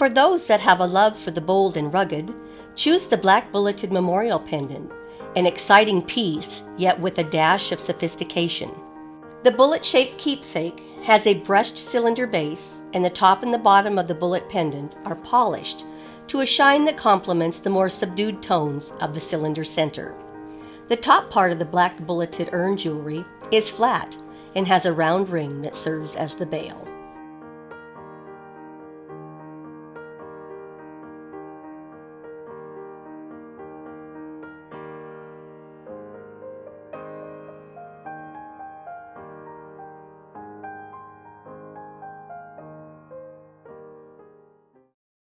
For those that have a love for the bold and rugged, choose the black bulleted memorial pendant, an exciting piece, yet with a dash of sophistication. The bullet shaped keepsake has a brushed cylinder base, and the top and the bottom of the bullet pendant are polished to a shine that complements the more subdued tones of the cylinder center. The top part of the black bulleted urn jewelry is flat and has a round ring that serves as the bail.